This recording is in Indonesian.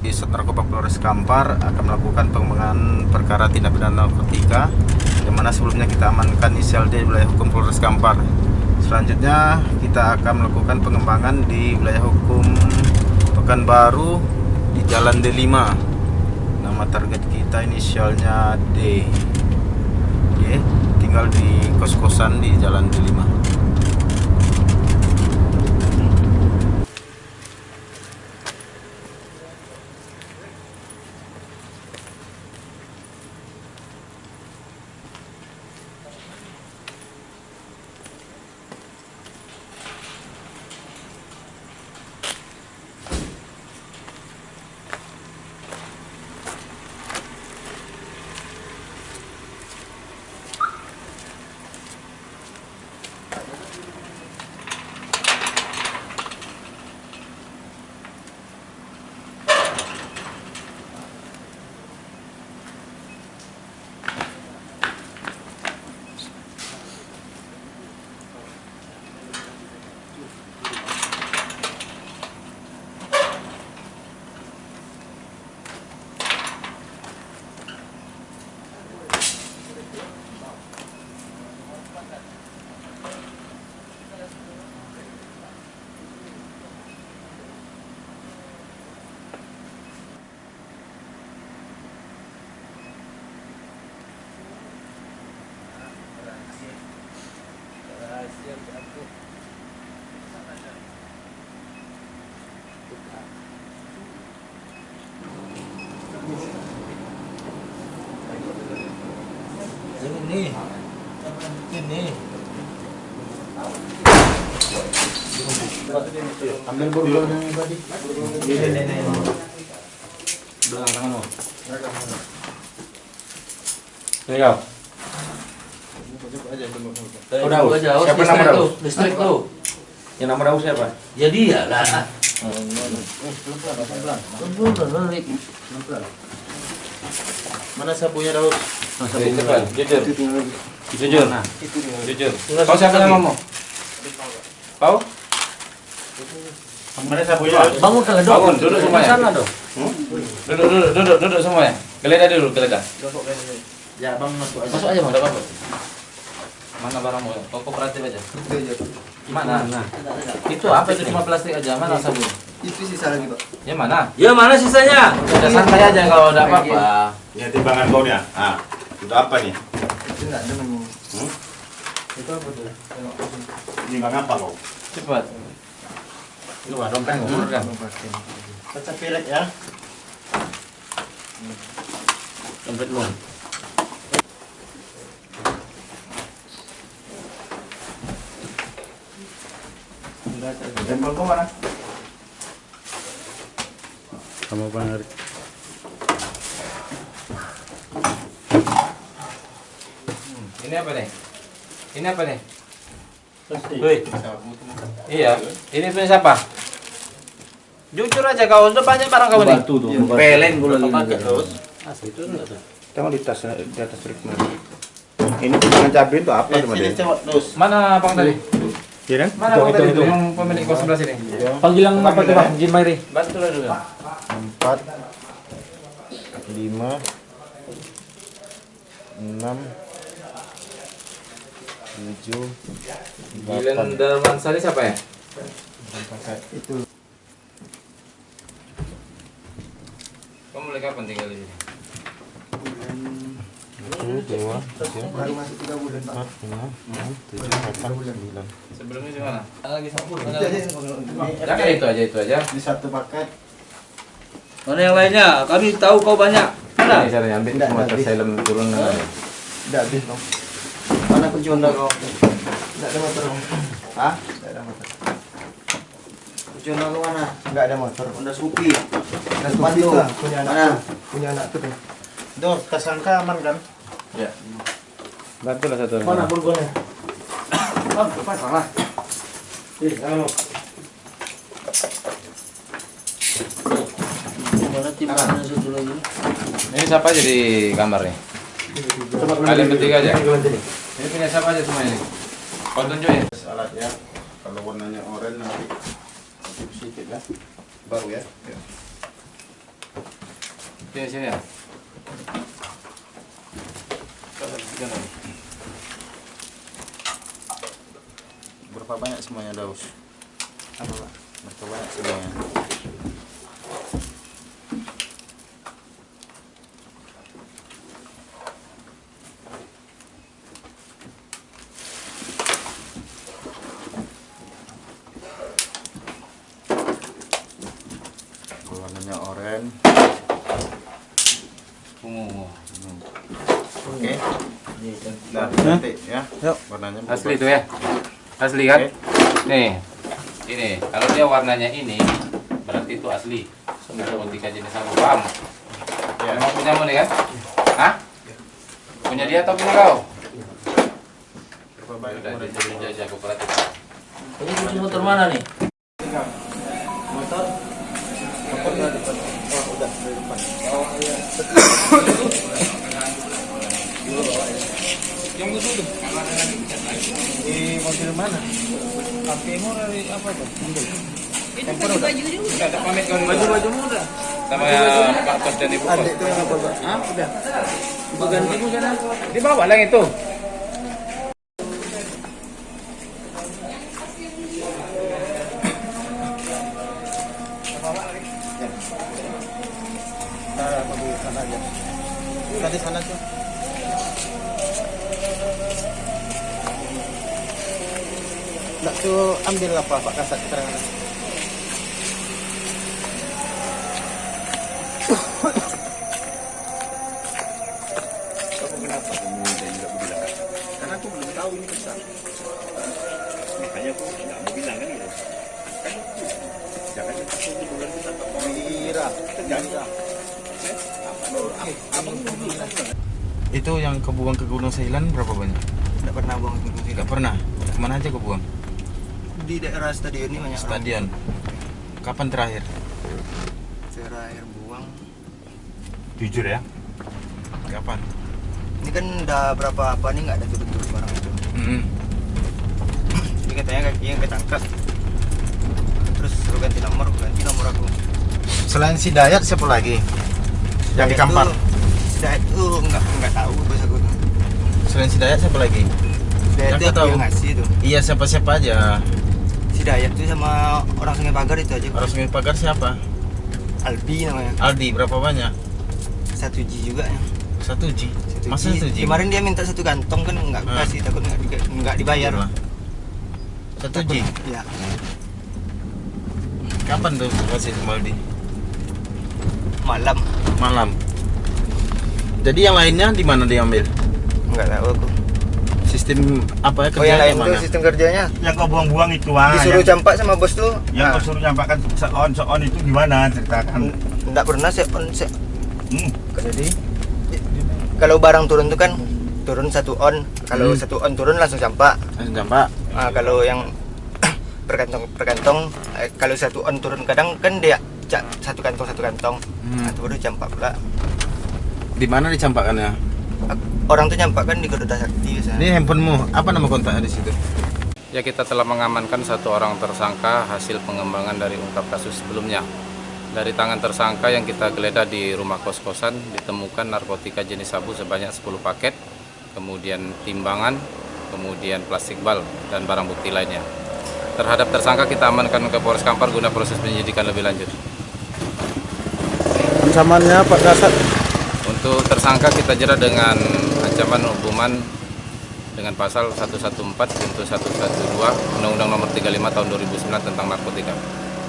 di Narkoba Polres Kampar akan melakukan pengembangan perkara tindak pidana narkotika yang mana sebelumnya kita amankan inisial D di wilayah hukum Polres Kampar. Selanjutnya kita akan melakukan pengembangan di wilayah hukum Pekanbaru di Jalan D5. Nama target kita inisialnya D. Oke, tinggal di kos-kosan di Jalan D5. Ini. Ini. Ambil borgol yang tadi. Belakang tanganmu. Ini kau. Oh, Daus. Daus. Siapa nama Daus? Listrik tuh. Yang nama Daus siapa? Ya dia lah. Mana sapunya Cepat, jujur. Jujur. Nah, Jujur. Kau siapa namamu? Kau? Mana sapunya? Bangun kalau dong. Bangun, duduk semuanya. Sana dong. Duduk, duduk, duduk, duduk semuanya. Geledah dulu, geledah. Ya, bang masuk aja. Masuk aja, Bang. Enggak apa-apa. Mana barangmu? Kau kooperatif aja. Mana? Nah. Itu apa itu cuma plastik aja? Mana sabun? Itu sisa lagi, Pak. Ya mana? Ya mana sisanya? Udah santai aja kalau ada apa-apa. Ini timbangan kau nih. Ah, itu apa nih? Itu enggak ada memang. Hmm? Itu apa tuh? Timbang apa kau? Cepat. Lu ada dompet ngurus kan? Kaca pilek ya. Dompetmu. Tempel kau mana? Kamu Bang Ini apa nih? Ini apa nih? Woi. Iya. Ini punya siapa? Jujur aja kau, udah banyak barang kau nih. Peleng gue lagi. Pakai terus. Tengok di tas di atas ritme. Ini timbangan cabai itu apa Eh, cewek terus. Mana bang tadi? Iya kan? Mana bang tadi itu yang pemilik kos sebelah sini? Panggil yang apa tuh bang? Jin Mairi. Bantu lah dulu. Empat, lima, enam, tujuh, delapan. Darmansari siapa ya? Itu Kamu mulai kapan tinggal di sini? satu, dua, tiga, Baru masuk 3 bulan, Pak. empat, lima, enam, tujuh, delapan, sembilan. Sebelumnya di mana? Lagi Jangan itu aja itu aja. di satu paket Mana yang lainnya? Kami tahu kau banyak. Mana? Ini caranya ambil semua turun. udah habis dong. Kunci Honda kau? Enggak ada motor. Hah? Enggak ada motor. Honda kau mana? Enggak ada motor. Honda Scoopy. Honda Scoopy tuh. Punya anak. Mana? Punya anak tuh. Dor, tas angka aman kan? Ya. Bantu lah satu. Mana burgonya? Bang, lepas salah. Ih, lagi? Ini siapa aja di kamar nih? Kalian bertiga aja. Ini punya siapa aja semua ini? Kau tunjukin. Alat ya. Kalau warnanya oranye nanti sedikit ya. Baru ya. ya. Sini sini ya. Berapa banyak semuanya Daus? Apa, Pak? Berapa banyak semuanya? Warnanya oranye. Ungu. Oke. Nah, nanti ya. Yuk. Warnanya Asli berubah. itu ya. Asli kan? Oke. Nih. Ini, kalau dia warnanya ini berarti itu asli. Narkotika jenis sabu. Paham? Ya. Emang punyamu nih kan? Hah? Punya dia atau punya kau? Udah, jajah aku perhatiin. Ini kunci motor mana nih? Motor? Di mobil mana? Baju-baju muda. Sama ya, Pak Kos dan Ibu Kos. itu yang apa, Pak? Hah? Udah. Gantimu sana. Dibawa lah itu. Nah, mobil sana aja. Tadi sana tuh. Nak tuh ambil apa Pak Kasat keterangan. Itu yang kebuang ke Gunung Sailan berapa banyak? Tidak pernah buang ke gunung Tidak pernah. Ke mana aja kau buang? Di daerah stadion ini banyak orang. Stadion. Kapan terakhir? Terakhir buang. Jujur ya. Kapan? Ini kan udah berapa apa nih nggak ada turun-turun barang itu. Mm Jadi katanya kakinya ketangkap. Terus suruh ganti nomor, ganti nomor aku. Selain si Dayat siapa lagi? Yang di Kampar. Sudah itu nggak nggak tahu bos aku tuh. Selain si Dayat siapa lagi? Dayat Yang itu kau tahu? ngasih tuh. Iya siapa-siapa aja. Si Dayat tuh sama orang Sungai Pagar itu aja. Orang Sungai Pagar siapa? Albi namanya. Aldi berapa banyak? Satu G juga ya. Satu G. Satu Masa G. satu G? Kemarin dia minta satu kantong kan nggak Ah. kasih takut nggak nggak dibayar. Lah. Satu G. Ya. Kapan tuh kasih sama Aldi? Malam. Malam. Jadi yang lainnya di mana diambil? Nggak tahu aku. Sistem apa ya Oh yang lain kerjanya mana? sistem kerjanya yang kau buang-buang itu ah disuruh yang, campak sama bos tuh. yang Nah, kau suruh nyampakkan seon seon itu gimana ceritakan nggak pernah se on se hmm. Jadi kalau barang turun tuh kan turun satu on kalau Hmm. satu on turun langsung campak langsung campak. Nah, kalau yang perkantong perkantong eh, kalau satu on turun kadang kan dia satu kantong satu kantong Hmm. nah, itu baru campak pula Di mana dicampakkannya? orang tuh campak kan di Garuda Sakti biasanya Ini handphonemu, apa nama kontaknya di situ? Ya kita telah mengamankan satu orang tersangka hasil pengembangan dari ungkap kasus sebelumnya. Dari tangan tersangka yang kita geledah di rumah kos-kosan ditemukan narkotika jenis sabu sebanyak 10 paket, kemudian timbangan, kemudian plastik bal dan barang bukti lainnya. Terhadap tersangka kita amankan ke Polres Kampar guna proses penyidikan lebih lanjut. Ancamannya Pak Kasat Untuk tersangka kita jerat dengan ancaman hukuman dengan pasal 114 junto 112 Undang-Undang Nomor 35 Tahun 2009 tentang narkotika.